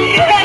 Yeah.